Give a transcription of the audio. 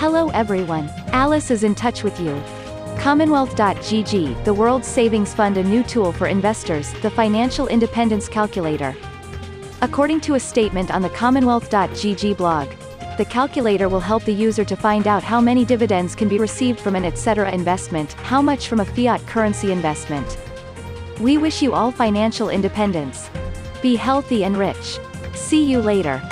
Hello everyone. Alice is in touch with you. Commonwealth.gg, the world's savings fund a new tool for investors, the Financial Independence Calculator. According to a statement on the Commonwealth.gg blog, the calculator will help the user to find out how many dividends can be received from an etc. investment, how much from a fiat currency investment. We wish you all financial independence. Be healthy and rich. See you later.